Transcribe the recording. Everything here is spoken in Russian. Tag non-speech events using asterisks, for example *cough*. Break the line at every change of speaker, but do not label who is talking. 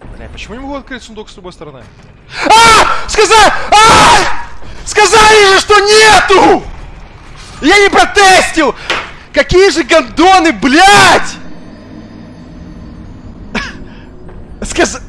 Бля, почему не могу открыть сундук с любой стороны? А! Сказали! А! Сказали же, что нету! Я не протестил! Какие же гондоны, блядь! *laughs* Сказ...